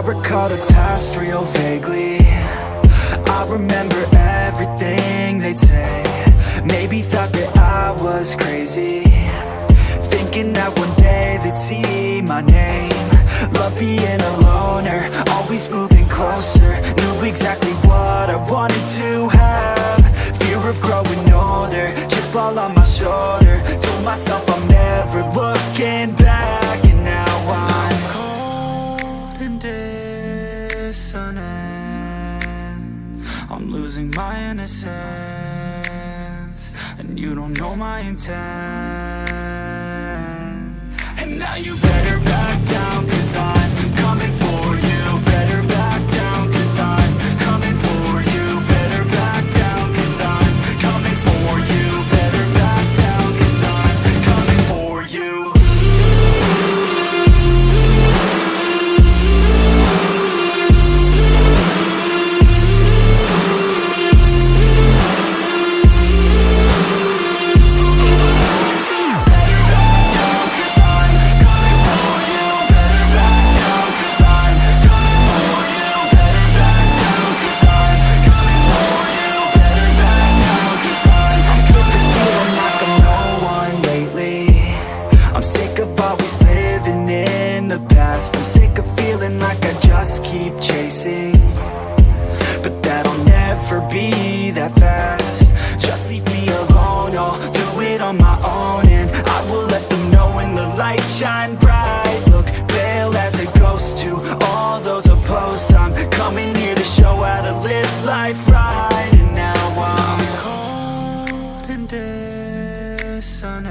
recall the past real vaguely. I remember everything they'd say. Maybe thought that I was crazy. Thinking that one day they'd see my name. Love being a loner, always moving closer. Knew exactly what I wanted to have. Fear of growing older, chip all on my shoulder. Told myself I'm never looking back dissonant I'm losing my innocence And you don't know my intent. And now you better back down Cause I'm past. I'm sick of feeling like I just keep chasing. But that'll never be that fast. Just leave me alone, I'll do it on my own And I will let them know when the lights shine bright. Look pale as a ghost to all those opposed. I'm coming here to show how to live life right. And now I'm cold and dissonant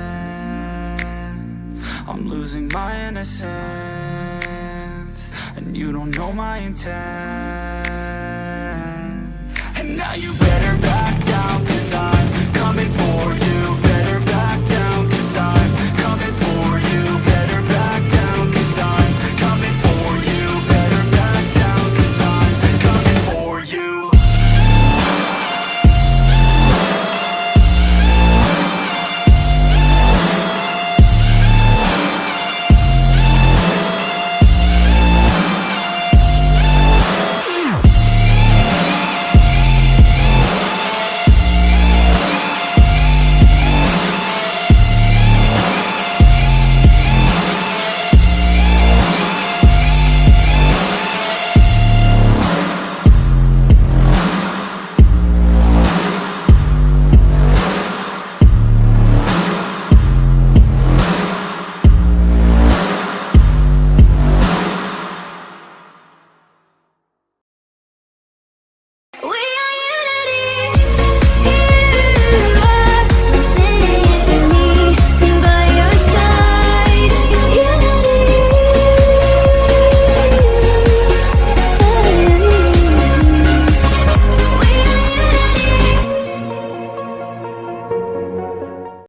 I'm losing my innocence and you don't know my intent. And now you